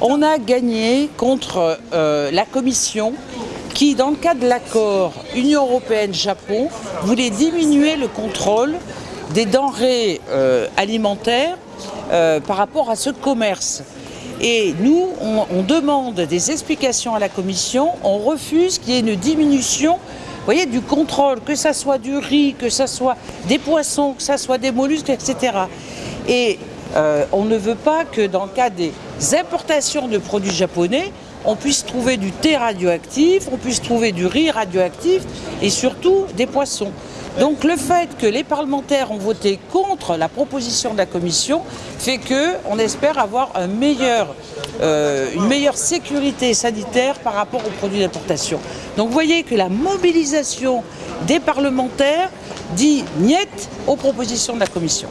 On a gagné contre euh, la Commission qui, dans le cadre de l'accord Union européenne-Japon, voulait diminuer le contrôle des denrées euh, alimentaires euh, par rapport à ce commerce. Et nous, on, demande des explications à la Commission, on refuse qu'il y ait une diminution du contrôle, que ce soit du riz, que ce soit des poissons, que ce soit des mollusques, etc. Et euh, on ne veut pas que dans le cas des importations de produits japonais, on puisse trouver du thé radioactif, on puisse trouver du riz radioactif et surtout des poissons. Donc le fait que les parlementaires ont voté contre la proposition de la Commission fait qu'on espère avoir euh, une meilleure sécurité sanitaire par rapport aux produits d'importation. Donc vous voyez que la mobilisation des parlementaires dit niet aux propositions de la Commission.